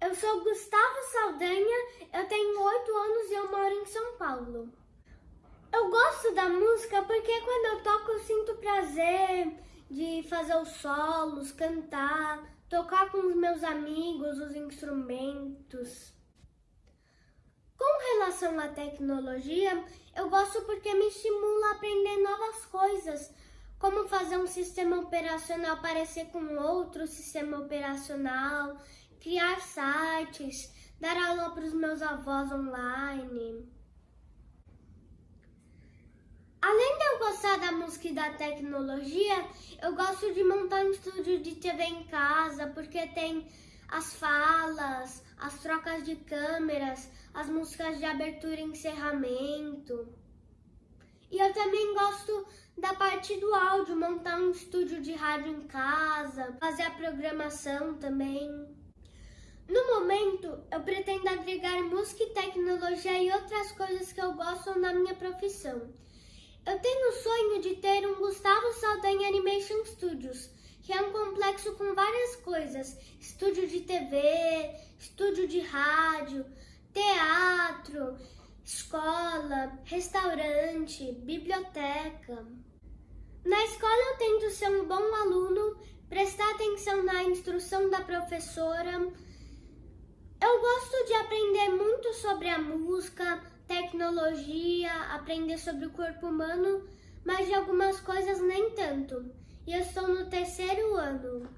Eu sou Gustavo Saldanha, eu tenho 8 anos e eu moro em São Paulo. Eu gosto da música porque quando eu toco eu sinto prazer de fazer os solos, cantar, tocar com os meus amigos os instrumentos. Com relação à tecnologia, eu gosto porque me estimula a aprender novas coisas, como fazer um sistema operacional parecer com outro sistema operacional, sites, dar aula para os meus avós online. Além de eu gostar da música e da tecnologia, eu gosto de montar um estúdio de TV em casa, porque tem as falas, as trocas de câmeras, as músicas de abertura e encerramento. E eu também gosto da parte do áudio, montar um estúdio de rádio em casa, fazer a programação também. No momento, eu pretendo agregar música e tecnologia e outras coisas que eu gosto na minha profissão. Eu tenho o sonho de ter um Gustavo Saldanha Animation Studios, que é um complexo com várias coisas: estúdio de TV, estúdio de rádio, teatro, escola, restaurante, biblioteca. Na escola eu tento ser um bom aluno, prestar atenção na instrução da professora. Eu gosto de aprender muito sobre a música, tecnologia, aprender sobre o corpo humano, mas de algumas coisas nem tanto. E eu estou no terceiro ano.